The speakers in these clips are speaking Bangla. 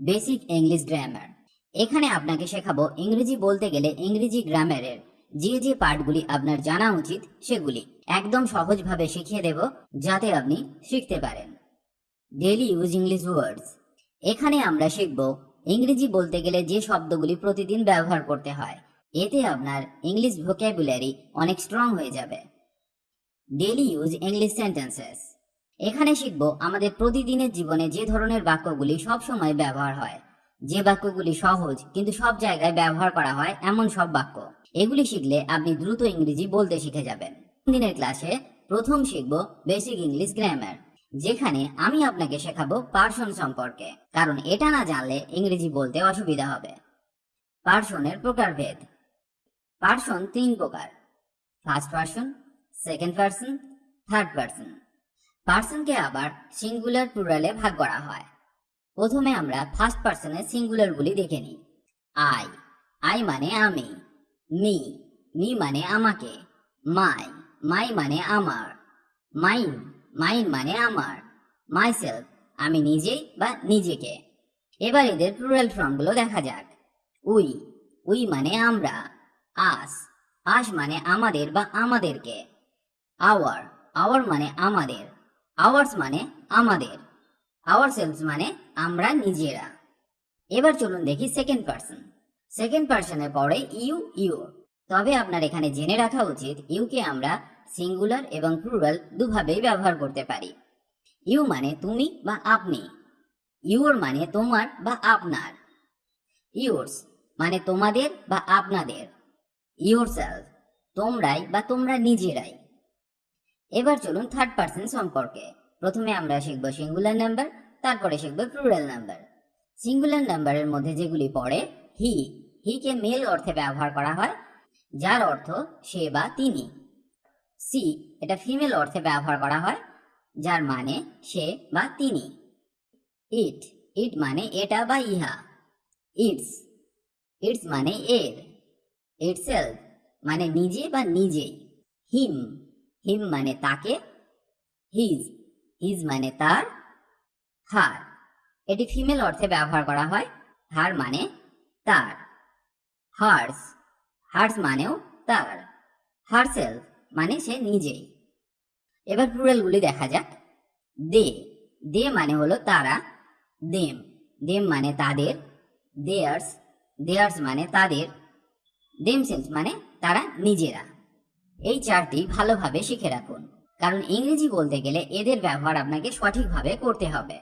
বেসিক ইংলিশ গ্রামার এখানে আপনাকে শেখাবো ইংরেজি বলতে গেলে ইংরেজি গ্রামারের যে যে পার্টগুলি আপনার জানা উচিত সেগুলি। একদম সহজভাবে শিখিয়ে দেব যাতে আপনি শিখতে পারেন। ডেলি ইউজ ইংলিশ ওয়ার্ডস এখানে আমরা শিখব ইংরেজি বলতে গেলে যে শব্দগুলি প্রতিদিন ব্যবহার করতে হয়, এতে আপনার ইংলিশ ভোক্যাবুলারি অনেক স্ট্রং হয়ে যাবে। ডেলি ইউজ ইংলিশ সেন্টেন্সেস এখানে শিখব আমাদের প্রতিদিনের জীবনে যে ধরনের বাক্যগুলি সব সময় ব্যবহার হয়। যে বাক্যগুলি সহজ, কিন্তু সব জায়গায় ব্যবহার করা হয় এমন সব বাক্য। এগুলি শিখলে আপনি দ্রুত ইংরেজি বলতে শিখে যাবেন। দিনের ক্লাসে প্রথম শিখব বেসিক ইংলিশ গ্রামার, যেখানে আমি আপনাকে শেখাবো পার্সন সম্পর্কে, কারণ এটা না জানলে ইংরেজি বলতে অসুবিধা হবে। পার্সনের প্রকারভেদ, পার্সন তিন প্রকার, first person, second person, third person. পার্সনকে আবার সিঙ্গুলার প্লুরালে ভাগ করা হয়। প্রথমে আমরা ফার্স্ট পার্সনের সিঙ্গুলারগুলি দেখে নিই। আই আই মানে আমি। মি মি মানে আমাকে। মাই মাই মানে আমার। মাইন মাইন মানে আমার। মাইসেলফ আমি নিজেই বা নিজেকে। এবার এদের প্লুরাল ফর্মগুলো দেখা যাক। উই উই মানে আমরা। আস আস মানে আমাদের বা আমাদেরকে। আওয়ার আওয়ার মানে আমাদের। আওয়ার্স মানে আমাদের। আওয়ার সেলস মানে আমরা নিজেরা। এবার চলুন দেখি সেকেন্ড পার্সন সেকেন্ড পার্সনে পড়ে ইউ ইউ তবে আপনার এখানে জেনে রাখা উচিত ইউকে আমরা সিঙ্গুলার এবং প্লুরাল দুভাবেই ব্যবহার করতে পারি। ইউ মানে তুমি বা আপনি। ইউর মানে তোমার বা আপনার। ইউর্স মানে তোমাদের বা আপনাদের। ইউর সেলফ তোমরাই বা তোমরা নিজেরাই। এবার চলুন থার্ড পার্সন সম্পর্কে। প্রথমে আমরা শিখব সিঙ্গুলার নাম্বার তারপরে শিখব প্লুরাল নাম্বার সিঙ্গুলার নাম্বারের মধ্যে যেগুলি পড়ে হি হিকে মেল অর্থে ব্যবহার করা হয়, যার অর্থ সে বা তিনি। সি এটা ফিমেল অর্থে ব্যবহার করা হয়, যার মানে সে বা তিনি। ইট ইট মানে এটা বা ইহা। ইটস ইটস মানে এর। ইটসেলফ মানে নিজে বা নিজেই। হিম হিম মানে তাকে হিজ হিজ মানে তার হার এটি ফিমেল অর্থে ব্যবহার করা হয় হার মানে তার হার্স হার্স মানেও তার হারসেলফ মানে সে নিজেই। এবার প্লুরালগুলি দেখা যাক। দে দে মানে হলো তারা দেম দেম মানে তাদের দেয়ার্স দেয়ার্স মানে তাদের দেমসেলস মানে তারা নিজেরা। এই চারটি ভালোভাবে শিখে রাখুন। কারণ ইংরেজি বলতে গেলে এদের ব্যবহার আপনাকে সঠিকভাবে করতে হবে।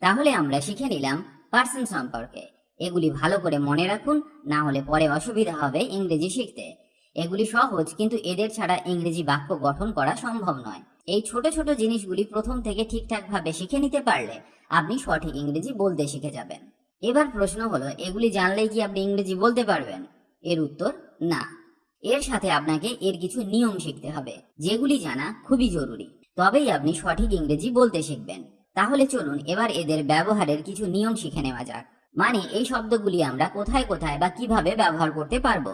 তাহলে আমরা শিখে নিলাম পার্সন সম্পর্কে। এগুলি ভালো করে মনে রাখুন, না হলে পরে অসুবিধা হবে ইংরেজি শিখতে। এগুলি সহজ, কিন্তু এদের ছাড়া ইংরেজি বাক্য গঠন করা সম্ভব নয়। এই ছোট ছোট জিনিসগুলি প্রথম থেকে ঠিকঠাক ভাবে শিখে নিতে পারলে আপনি সঠিক ইংরেজি বলতে শিখে যাবেন। এবার প্রশ্ন হলো, এগুলি জানলেই কি আপনি ইংরেজি বলতে পারবেন? এর উত্তর, না। এর সাথে আপনাকে এর কিছু নিয়ম শিখতে হবে, যেগুলি জানা খুবই জরুরি। তবেই আপনি সঠিক ইংরেজি বলতে শিখবেন। তাহলে চলুন এবার এদের ব্যবহারের কিছু নিয়ম শিখে নেওয়া যাক। মানে এই শব্দগুলি আমরা কোথায় কোথায় বা কীভাবে ব্যবহার করতে পারব?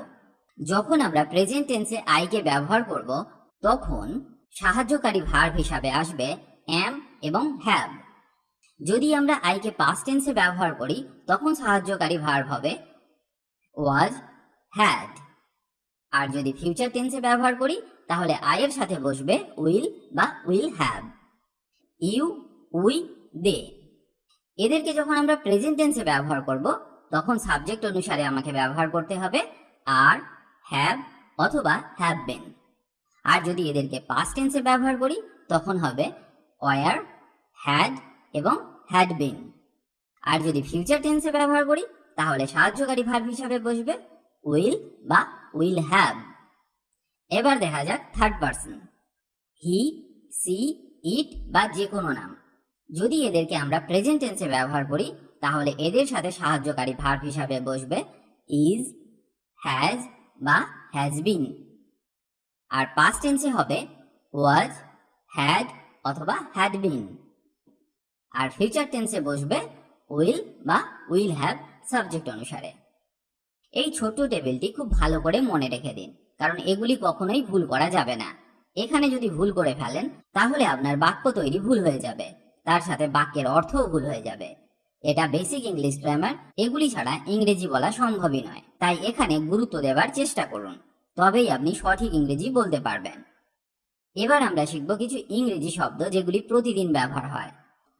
যখন আমরা প্রেজেন্ট টেন্সে আইকে ব্যবহার করব, তখন সাহায্যকারী ভার্ব হিসাবে আসবে অ্যাম এবং হ্যাভ যদি আমরা আইকে পাস্ট টেন্সে ব্যবহার করি, তখন সাহায্যকারী ভার্ব হবে ওয়াজ হ্যাড আর যদি ফিউচার টেন্সে ব্যবহার করি, তাহলে আয়ের সাথে বসবে উইল বা will have you we they এদেরকে যখন আমরা প্রেজেন্ট টেন্সে ব্যবহার করব, তখন সাবজেক্ট অনুসারে আমাকে ব্যবহার করতে হবে আর হ্যাভ অথবা হ্যাভ বেন আর যদি এদেরকে পাস্ট টেন্সে ব্যবহার করি, তখন হবে ওয়ার হ্যাড এবং হ্যাড বিন আর যদি ফিউচার টেন্সে ব্যবহার করি, তাহলে সাহায্যকারী ভার্ব হিসাবে বসবে উইল বা উইল হ্যাভ এবার দেখা যাক third person he she it বা যে কোনো নাম। যদি এদেরকে আমরা প্রেজেন্ট টেন্সে ব্যবহার করি, তাহলে এদের সাথে সাহায্যকারী ভার্ব হিসাবে বসবে ইজ হ্যাজ বা হ্যাজ বিন আর পাস্ট টেন্সে হবে ওয়াজ হ্যাড অথবা হ্যাড বিন আর ফিউচার টেন্সে বসবে উইল বা উইল হ্যাভ সাবজেক্ট অনুসারে। এই ছোট্ট টেবিলটি খুব ভালো করে মনে রেখে দিন, কারণ এগুলি কখনোই ভুল করা যাবে না। এখানে যদি ভুল করে ফেলেন, তাহলে আপনার বাক্য তৈরি ভুল হয়ে যাবে, তার সাথে বাক্যের অর্থও ভুল হয়ে যাবে। এটা বেসিক ইংলিশ গ্রামার, এগুলি ছাড়া ইংরেজি বলা সম্ভবই নয়, তাই এখানে গুরুত্ব দেওয়ার চেষ্টা করুন, তবেই আপনি সঠিক ইংরেজি বলতে পারবেন। এবার আমরা শিখব কিছু ইংরেজি শব্দ যেগুলি প্রতিদিন ব্যবহার হয়।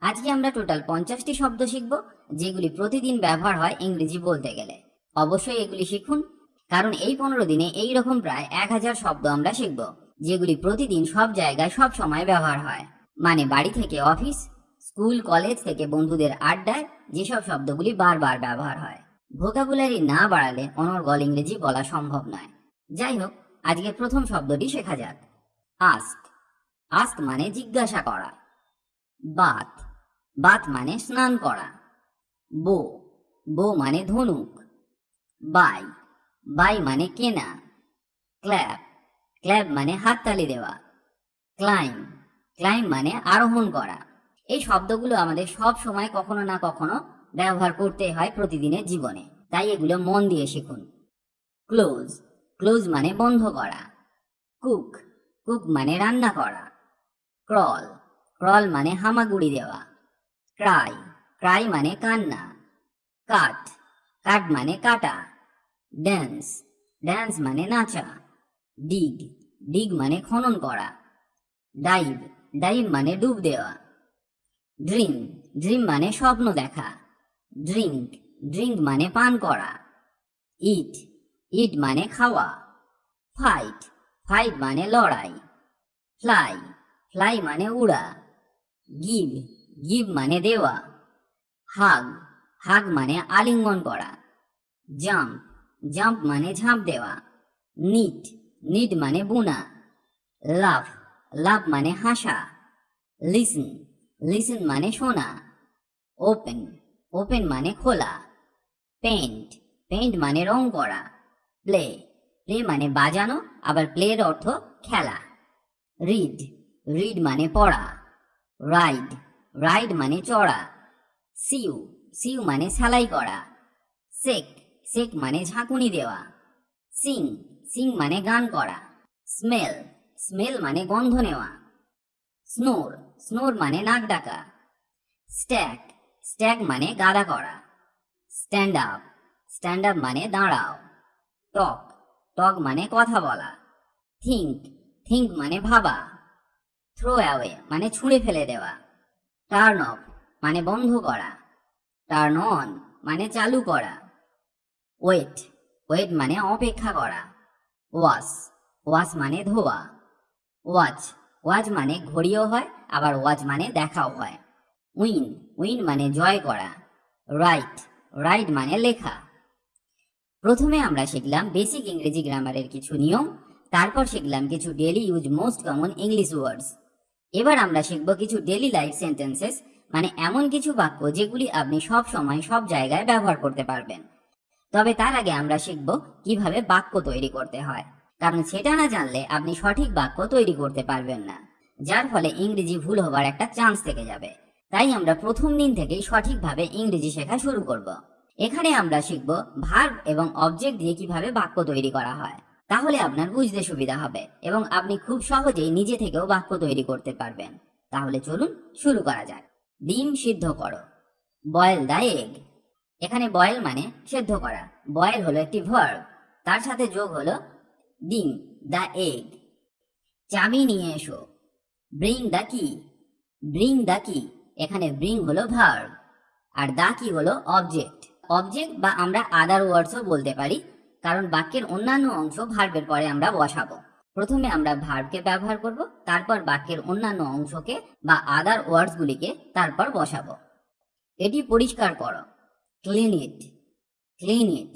আজকে আমরা টোটাল পঞ্চাশটি শব্দ শিখব, যেগুলি প্রতিদিন ব্যবহার হয় ইংরেজি বলতে গেলে। অবশ্যই এগুলি শিখুন। কারণ এই পনেরো দিনে এই রকম প্রায় এক হাজার শব্দ আমরা শিখব, যেগুলি প্রতিদিন সব জায়গায় সব সময় ব্যবহার হয়। মানে বাড়ি থেকে অফিস, স্কুল, কলেজ থেকে বন্ধুদের আড্ডায় যেসব শব্দগুলি বারবার ব্যবহার হয়। ভোকাবুলারি না বাড়ালে অনর্গল ইংরেজি বলা সম্ভব নয়। যাই হোক আজকে প্রথম শব্দটি শেখা যাক। আস্ক আস্ক মানে জিজ্ঞাসা করা। বাত। বাত মানে স্নান করা। বো। বো মানে ধনুক। বাই। বাই মানে কেনা। ক্ল্যাপ ক্ল্যাপ মানে হাততালি দেওয়া। ক্লাইম। ক্লাইম মানে আরোহণ করা। এই শব্দগুলো আমাদের সব সময় কখনো না কখনো ব্যবহার করতে হয় প্রতিদিনের জীবনে। তাই এগুলো মন দিয়ে শিখুন। ক্লোজ। ক্লোজ মানে বন্ধ করা। কুক। কুক মানে রান্না করা। ক্রল। ক্রল মানে হামাগুড়ি দেওয়া। ক্রাই। ক্রাই মানে কান্না। কাট। কাট মানে কাটা। ড্যান্স ড্যান্স মানে নাচা। ডিগ ডিগ মানে খনন করা। ডাইভ ডাইভ মানে ডুব দেওয়া। ড্রিম ড্রিম মানে স্বপ্ন দেখা। ড্রিঙ্ক ড্রিঙ্ক মানে পান করা। ইট ইট মানে খাওয়া। ফাইট ফাইট মানে লড়াই। ফ্লাই ফ্লাই মানে উড়া। গিভ গিভ মানে দেওয়া। হাগ হাগ মানে আলিঙ্গন করা। জাম্প জাম্প মানে ঝাঁপ দেওয়া। নিট নিট মানে বুনা। লাভ লাভ মানে হাসা। লিসন লিসন মানে শোনা ওপেন ওপেন মানে খোলা। পেন্ট পেন্ট মানে রং করা। প্লে প্লে মানে বাজানো, আবার প্লের অর্থ খেলা। রিড রিড মানে পড়া। রাইড রাইড মানে চড়া। সিউ সিউ মানে সেলাই করা। সেক সেক মানে ঝাঁকুনি দেওয়া। সিং সিং মানে গান করা। স্মেল স্মেল মানে গন্ধ নেওয়া। স্নোর স্নোর মানে নাক ডাকা। স্ট্যাক স্ট্যাক মানে গাদা করা। স্ট্যান্ড আপ স্ট্যান্ড আপ মানে দাঁড়াও। টক টক মানে কথা বলা। থিঙ্ক থিঙ্ক মানে ভাবা। থ্রো অ্যাওয়ে মানে ছুঁড়ে ফেলে দেওয়া। টার্ন অফ মানে বন্ধ করা। টার্ন অন মানে চালু করা। ওয়েট ওয়েট মানে অপেক্ষা করা। ওয়াশ ওয়াশ মানে ধোয়া। ওয়াচ ওয়াচ মানে ঘড়িও হয়, আবার ওয়াচ মানে দেখাও হয়। উইন উইন মানে জয় করা। রাইট রাইট মানে লেখা। প্রথমে আমরা শিখলাম বেসিক ইংরেজি গ্রামারের কিছু নিয়ম, তারপর শিখলাম কিছু daily use most common English words. এবার আমরা শিখব কিছু ডেলি লাইফ সেন্টেন্সেস মানে এমন কিছু বাক্য যেগুলি আপনি সব সময় সব জায়গায় ব্যবহার করতে পারবেন। তবে তার আগে আমরা শিখব কীভাবে বাক্য তৈরি করতে হয়। কারণ সেটা না জানলে আপনি সঠিক বাক্য তৈরি করতে পারবেন না। যার ফলে ইংরেজি ভুল হবার একটা চান্স থেকে যাবে। তাই আমরা প্রথম দিন থেকেই সঠিকভাবে ইংরেজি শেখা শুরু করব। এখানে আমরা শিখব ভার্ব এবং অবজেক্ট দিয়ে কীভাবে বাক্য তৈরি করা হয়। তাহলে আপনার বুঝতে সুবিধা হবে এবং আপনি খুব সহজেই নিজে থেকেও বাক্য তৈরি করতে পারবেন। তাহলে চলুন শুরু করা যাক। ডিম সিদ্ধ করো। বয়েল দা এগ এখানে বয়েল মানে সেদ্ধ করা। বয়েল হলো একটি ভার্ব তার সাথে যোগ হলো ডিম দা এগ চাবি নিয়ে এসো। ব্রিং দা কি ব্রিং দা কি এখানে ব্রিং হলো ভার্ব আর দা কি হলো অবজেক্ট অবজেক্ট বা আমরা আদার ওয়ার্ডসও বলতে পারি। কারণ বাক্যের অন্যান্য অংশ ভার্বের পরে আমরা বসাবো। প্রথমে আমরা ভার্বকে ব্যবহার করব, তারপর বাক্যের অন্যান্য অংশকে বা আদার ওয়ার্ডসগুলিকে তারপর বসাবো। এটি পরিষ্কার করো। ক্লিন ইট ক্লিন ইট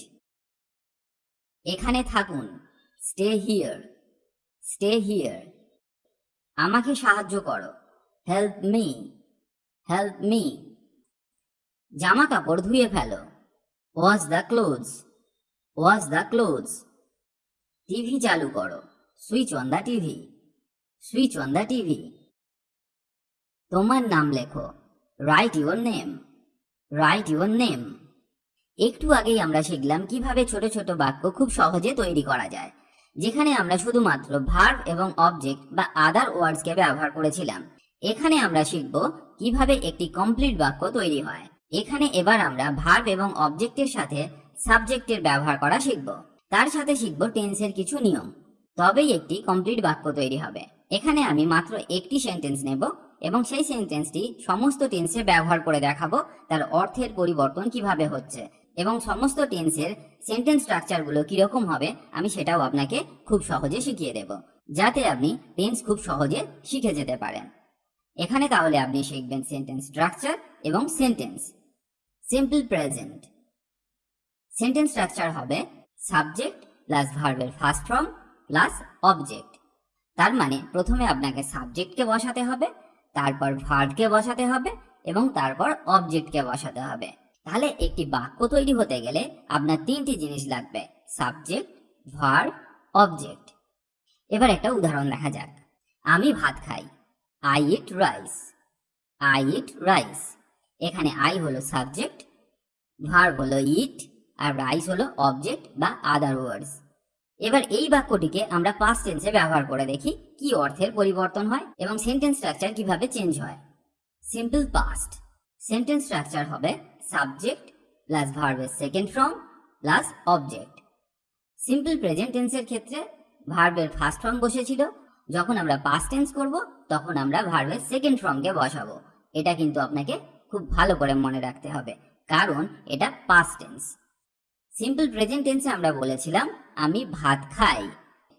এখানে থাকুন স্টে হিয়ার স্টে হিয়ার আমাকে সাহায্য করো। হেল্প মি হেল্প মি জামা কাপড় ধুয়ে ফেলো। Wash the clothes wash the clothes TV চালু করো। Switch on the TV switch on the TV তোমার নাম লেখো। Write your name write your name একটু আগেই আমরা শিখলাম কীভাবে ছোট ছোট বাক্য খুব সহজে তৈরি করা যায়। যেখানে আমরা শুধুমাত্র ভার্ব এবং অবজেক্ট বা আদার ওয়ার্ডসকে ব্যবহার করেছিলাম। এখানে আমরা শিখব কীভাবে একটি কমপ্লিট বাক্য তৈরি হয়। এখানে এবার আমরা ভার্ব এবং অবজেক্টের সাথে সাবজেক্টের ব্যবহার করা শিখব। তার সাথে শিখব টেন্সের কিছু নিয়ম। তবেই একটি কমপ্লিট বাক্য তৈরি হবে। এখানে আমি মাত্র একটি সেন্টেন্স নেব এবং সেই সেন্টেন্সটি সমস্ত টেন্সে ব্যবহার করে দেখাবো তার অর্থের পরিবর্তন কীভাবে হচ্ছে এবং সমস্ত টেন্সের সেন্টেন্স স্ট্রাকচারগুলো কীরকম হবে আমি সেটাও আপনাকে খুব সহজে শিখিয়ে দেব, যাতে আপনি টেন্স খুব সহজে শিখে যেতে পারেন। এখানে তাহলে আপনি শিখবেন সেন্টেন্স স্ট্রাকচার এবং sentence simple present sentence structure হবে সাবজেক্ট প্লাস ভার্বের ফার্স্ট ফর্ম প্লাস অবজেক্ট তার মানে প্রথমে আপনাকে সাবজেক্টকে বসাতে হবে, তারপর ভার্বকে বসাতে হবে এবং তারপর অবজেক্টকে বসাতে হবে। তাহলে একটি বাক্য তৈরি হতে গেলে আপনার তিনটি জিনিস লাগবে সাবজেক্ট ভার্ব অবজেক্ট এবার একটা উদাহরণ দেখা যাক। আমি ভাত খাই I eat rice I eat rice এখানে আই হলো সাবজেক্ট ভার্ব হলো ইট আর রাইস হলো অবজেক্ট বা আদার ওয়ার্ডস এবার এই বাক্যটিকে আমরা পাস্ট টেন্সে ব্যবহার করে দেখি, কি অর্থের পরিবর্তন হয় এবং সেন্টেন্স স্ট্রাকচার কীভাবে চেঞ্জ হয়। সিম্পল পাস্ট সেন্টেন্স স্ট্রাকচার হবে সাবজেক্ট প্লাস ভার্বের second form plus object simple present টেন্সের ক্ষেত্রে ভার্বের ফার্স্ট ফর্ম বসেছিল। যখন আমরা পাস্ট টেন্স করব, তখন আমরা ভার্বের সেকেন্ড ফর্মকে বসাবো। এটা কিন্তু আপনাকে খুব ভালো করে মনে রাখতে হবে, কারণ এটা পাস্ট টেন্স সিম্পল প্রেজেন্ট টেন্সে আমরা বলেছিলাম, আমি ভাত খাই।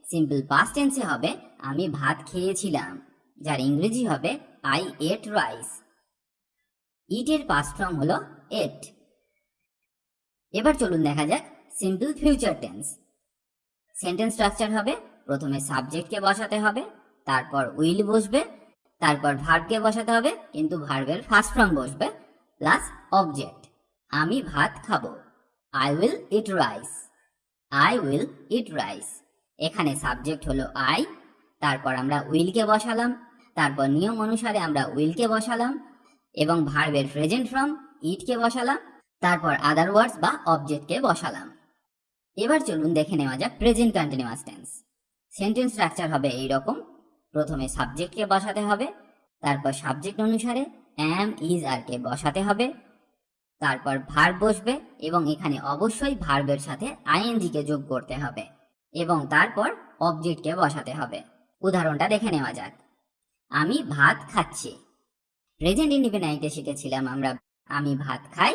সিম্পল পাস্ট টেন্সে হবে, আমি ভাত খেয়েছিলাম। যার ইংরেজি হবে আই এট রাইস ইটের পাস্ট ফর্ম হলো এট এবার চলুন দেখা যাক simple future tense sentence structure হবে, প্রথমে সাবজেক্টকে বসাতে হবে, তারপর উইল বসবে, তারপর ভার্বকে বসাতে হবে, কিন্তু ভার্বের ফার্স্ট ফর্ম বসবে প্লাস অবজেক্ট আমি ভাত খাব। I will eat rice I will eat rice এখানে সাবজেক্ট হলো আই তারপর আমরা উইলকে বসালাম, তারপর নিয়ম অনুসারে আমরা উইলকে বসালাম, এবং ভার্বের প্রেজেন্ট ফর্ম ইটকে বসালাম, তারপর আদার ওয়ার্ডস বা অবজেক্টকে বসালাম। এবার চলুন দেখে নেওয়া যাক present continuous tense sentence structure হবে এই রকম প্রথমে সাবজেক্টকে বসাতে হবে, তারপর সাবজেক্ট অনুসারে অ্যাম ইজ আর কে বসাতে হবে তারপর ভার্ব বসবে এবং এখানে অবশ্যই ভার্বের সাথে আইএনজি কে যোগ করতে হবে এবং তারপর অবজেক্টকে বসাতে হবে। উদাহরণটা দেখে নেওয়া যাক। আমি ভাত খাচ্ছি। প্রেজেন্ট ইন্ডিপেন্ডেন্টে শিখেছিলাম আমরা। আমি ভাত খাই,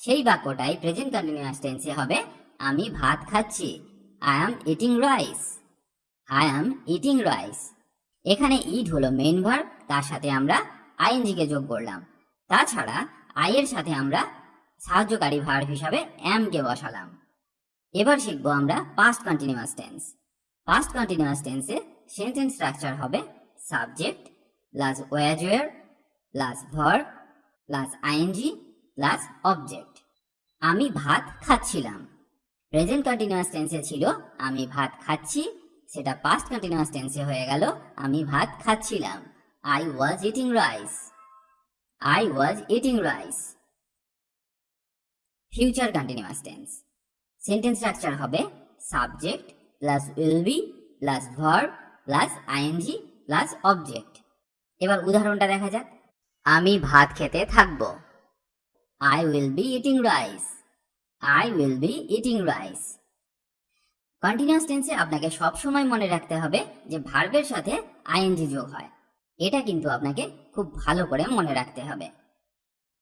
সেই বাক্যটাই প্রেজেন্ট কন্টিনিউয়াস টেন্সে হবে। আমি ভাত খাচ্ছি। I am eating rice I am eating rice এখানে ইট হলো মেইন ভার্ব তার সাথে আমরা আইএনজি কে যোগ করলাম। তাছাড়া আই এর সাথে আমরা সাহায্যকারী ভার্ব হিসাবে কে বসালাম। এবার শিখব আমরা past continuous tense past continuous টেন্সে সেন্টেন্স স্ট্রাকচার হবে subject plus was were plus verb plus ING plus object আমি ভাত খাচ্ছিলাম। প্রেজেন্ট কন্টিনিউয়াস টেন্সে ছিল, আমি ভাত খাচ্ছি। সেটা পাস্ট কন্টিনিউয়াস টেন্সে হয়ে গেল, আমি ভাত খাচ্ছিলাম। I was eating rice I was eating rice future continuous tense sentence structure হবে subject plus will be plus verb plus ING plus object এবার উদাহরণটা দেখা যাক। আমি ভাত খেতে থাকব। I will be eating rice I will be eating rice continuous টেন্সে আপনাকে সব সময় মনে রাখতে হবে যে ভার্বের সাথে আইএনজি যোগ হয়। এটা কিন্তু আপনাকে খুব ভালো করে মনে রাখতে হবে।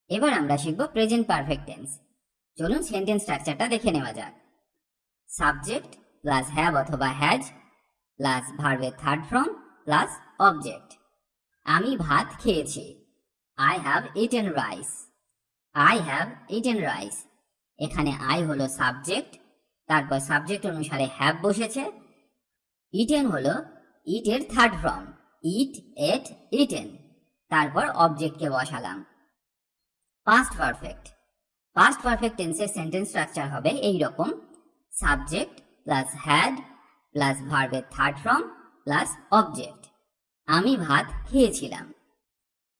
এবার আমরা শিখব প্রেজেন্ট পারফেক্ট টেন্স চলুন সেন্টেন্স স্ট্রাকচারটা দেখে নেওয়া যাক। সাবজেক্ট প্লাস হ্যাভ অথবা হ্যাজ প্লাস ভার্বের থার্ড ফর্ম প্লাস অবজেক্ট। আমি ভাত খেয়েছি। I have eaten rice. I have eaten rice. এখানে আই হলো সাবজেক্ট, তারপর সাবজেক্ট অনুসারে হ্যাভ বসেছে। ইটেন হলো ইটের third form, eat ate eaten. তারপর অবজেক্টকে বসালাম। Past perfect. পাস্ট পারফেক্ট টেন্সের সেন্টেন্স স্ট্রাকচার হবে এই রকম সাবজেক্ট প্লাস হ্যাড প্লাস ভার্বের থার্ড ফর্ম প্লাস অবজেক্ট আমি ভাত খেয়েছিলাম।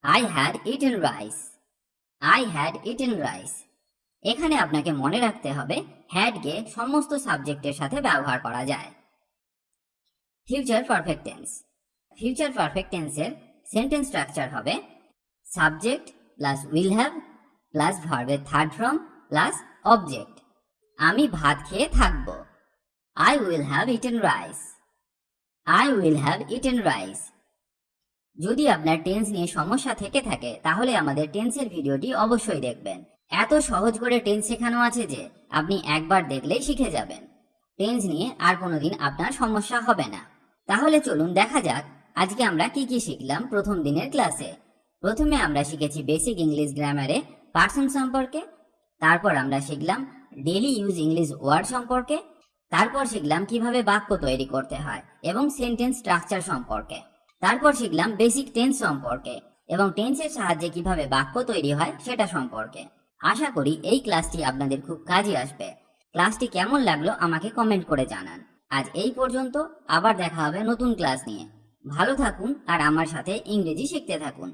I had eaten rice I had eaten rice এখানে আপনাকে মনে রাখতে হবে হ্যাডকে সমস্ত সাবজেক্টের সাথে ব্যবহার করা যায়। Future perfect tense future perfect টেন্সের সেন্টেন্স স্ট্রাকচার হবে subject plus will have plus ভার্বের থার্ড ফর্ম প্লাস অবজেক্ট আমি ভাত খেয়ে থাকব। I will have eaten rice I will have eaten rice যদি আপনার টেন্স নিয়ে সমস্যা থেকে থাকে, তাহলে আমাদের টেন্সের ভিডিওটি অবশ্যই দেখবেন। এত সহজ করে টেন্স শেখানো আছে যে, আপনি একবার দেখলেই শিখে যাবেন। টেন্স নিয়ে আর কোনোদিন আপনার সমস্যা হবে না। তাহলে চলুন দেখা যাক, আজকে আমরা কি কি শিখলাম প্রথম দিনের ক্লাসে প্রথমে আমরা শিখেছি বেসিক ইংলিশ গ্রামারে পার্সন সম্পর্কে, তারপর আমরা শিখলাম ডেলি ইউজ ইংলিশ ওয়ার্ড সম্পর্কে, তারপর শিখলাম কীভাবে বাক্য তৈরি করতে হয় এবং সেন্টেন্স স্ট্রাকচার সম্পর্কে, তারপর শিখলাম বেসিক টেন্স সম্পর্কে এবং টেন্সের সাহায্যে কীভাবে বাক্য তৈরি হয় সেটা সম্পর্কে। আশা করি এই ক্লাসটি আপনাদের খুব কাজে আসবে। ক্লাসটি কেমন লাগল আমাকে কমেন্ট করে জানান। আজ এই পর্যন্ত, আবার দেখা হবে নতুন ক্লাস নিয়ে। ভালো থাকুন আর আমার সাথে ইংরেজি শিখতে থাকুন।